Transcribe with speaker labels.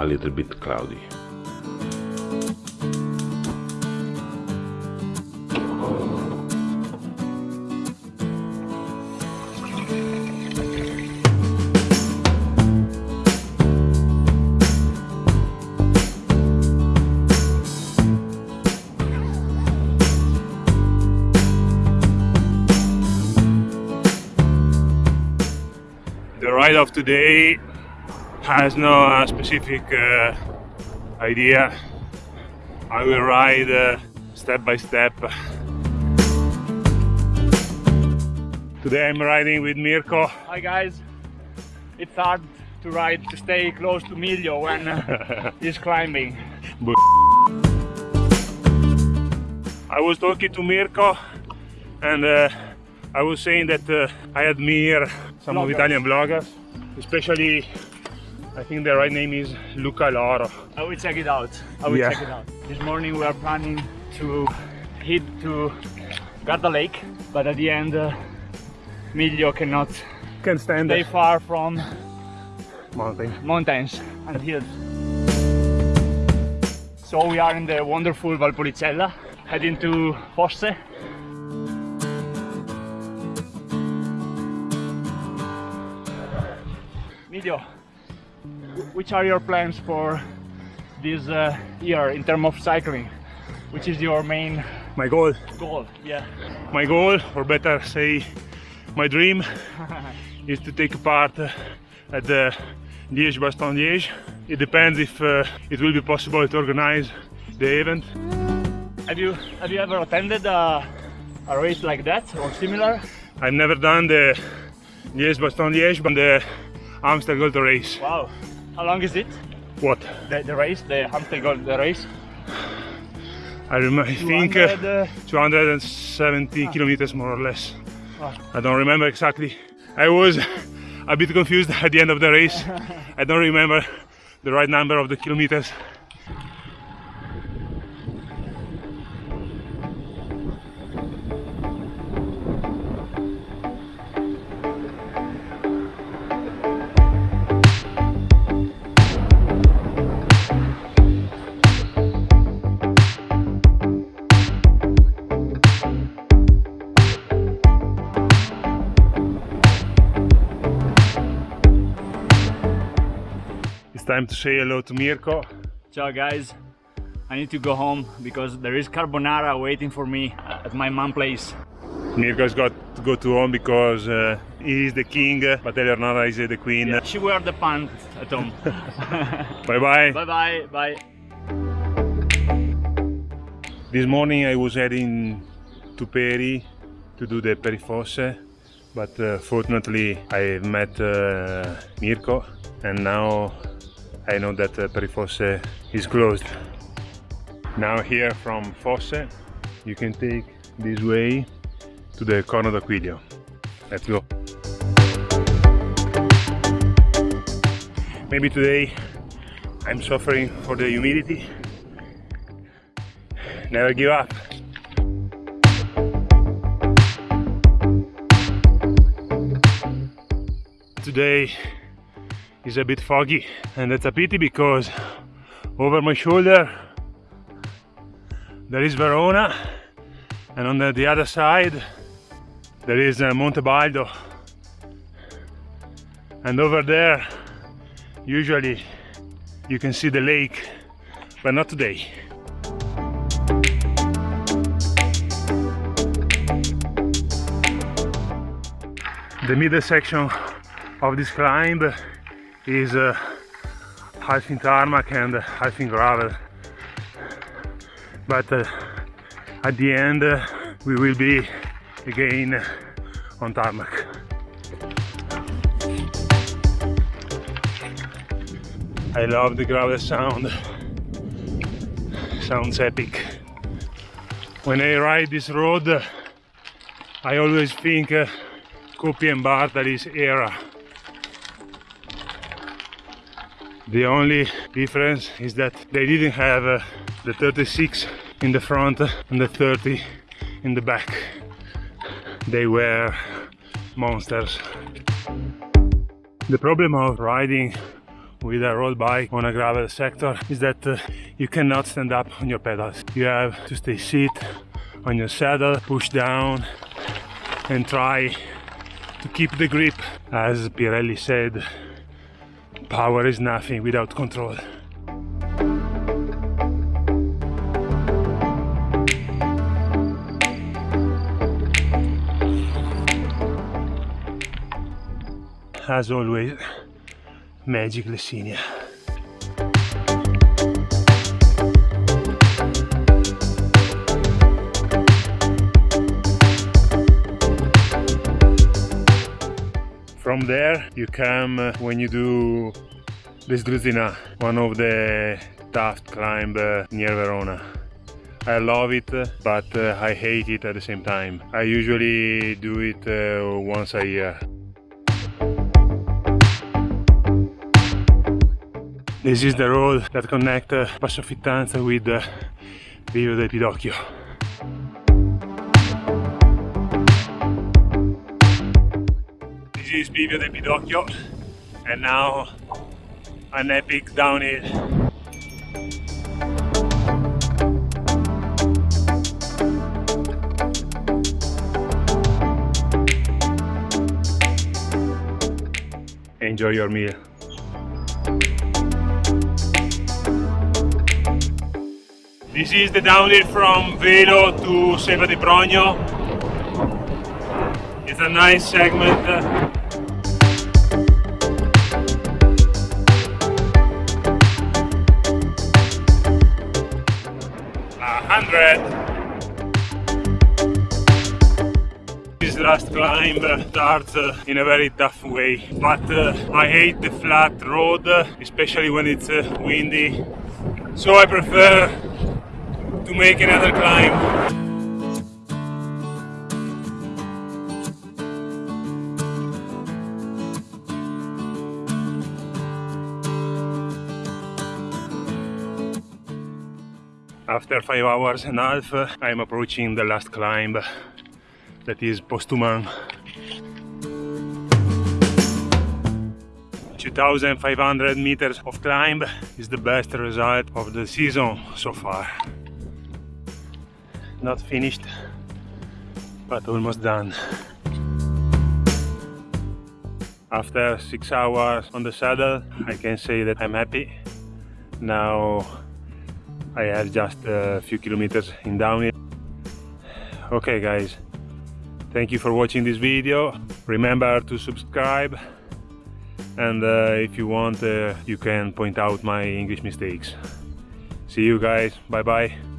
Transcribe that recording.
Speaker 1: a little bit cloudy.
Speaker 2: The ride of today has no uh, specific uh, idea. I will ride uh, step by step. Today I'm riding with Mirko.
Speaker 3: Hi guys, it's hard to ride to stay close to Miljo when uh, he's climbing.
Speaker 2: I was talking to Mirko and uh, I was saying that uh, I admire some of Italian bloggers, especially I think the right name is Luca Loro.
Speaker 3: I will check it out. I will
Speaker 2: Yeah.
Speaker 3: check it out. This morning we are planning to head to Garda Lake, but at the end uh, Miljo cannot
Speaker 2: Can stand
Speaker 3: stay
Speaker 2: the
Speaker 3: far from
Speaker 2: mountain.
Speaker 3: mountains and hills. So we are in the wonderful Valpolicella, heading to Fosse. Wh- which are your plans for this uh, year in terms of cycling? Which is your main
Speaker 2: My goal,
Speaker 3: goal? Yeah.
Speaker 2: my goal, or better say, my dream, is to take part uh, at the Liège-Bastogne-Liège. It depends if uh, it will be possible to organize the event.
Speaker 3: Have you have you ever attended a, a race like that or similar?
Speaker 2: I've never done the Liège-Bastogne-Liège, but the Amstel Gold Race.
Speaker 3: Wow. How long is it?
Speaker 2: What?
Speaker 3: The, the race, the Amstel Gold the race?
Speaker 2: I, rem- I think uh,
Speaker 3: 200, uh,
Speaker 2: 270 kilometers more or less.
Speaker 3: Wow.
Speaker 2: I don't remember exactly. I was a bit confused at the end of the race. I don't remember the right number of the kilometers. Time to say hello to Mirko.
Speaker 3: Ciao guys. I need to go home because there is carbonara waiting for me at my mom place.
Speaker 2: Mirko's got to go to home because uh, he is the king, but Eleonora is the queen.
Speaker 3: She wear the pants at home.
Speaker 2: Bye bye.
Speaker 3: bye bye bye.
Speaker 2: This morning I was heading to Peri to do the Perifosse, but uh, fortunately I met uh, Mirko and now I know that uh, Perifosse is closed. Now here from Fosse you can take this way to the Corno d'Aquilio. Let's go. Maybe today I'm suffering for the humidity. Never give up. Today is a bit foggy and that's a pity because over my shoulder there is Verona and on the, the other side there is uh, Monte Baldo and over there usually you can see the lake but not today. The middle section of this climb is uh, in tarmac and half in gravel. But uh, at the end uh, we will be again on tarmac. I love the gravel sound. Sounds epic. When I ride this road I always think uh, Coppi and Bartali's era. The only difference is that they didn't have uh, the 36 in the front and the 30 in the back. They were monsters. The problem of riding with a road bike on a gravel sector is that uh, you cannot stand up on your pedals. You have to stay sit on your saddle, push down and try to keep the grip. As Pirelli said, power is nothing without control. As always, Magic Lessinia. From there you come uh, when you do this Sdruzzinà, one of the tough climb uh, near Verona. I love it, but uh, I hate it at the same time. I usually do it once a year. This is the road that connects Passo Fittanza with Bivio del Pidocchio. This is Bivio del Pidocchio and now an epic downhill. Enjoy your meal. This is the downhill from Velo to Selva di Progno. It's a nice segment. This last climb starts uh, in a very tough way, but uh, I hate the flat road, especially when it's uh, windy. So I prefer to make another climb. After five hours and a half, uh, I am approaching the last climb, that is Postuman. 2500 meters of climb is the best result of the season so far. Not finished, but almost done. After six hours on the saddle, I can say that I'm happy. Now I have just a few kilometers in downhill. Okay guys, thank you for watching this video. Remember to subscribe and uh, if you want uh, you can point out my English mistakes. See you guys, bye bye.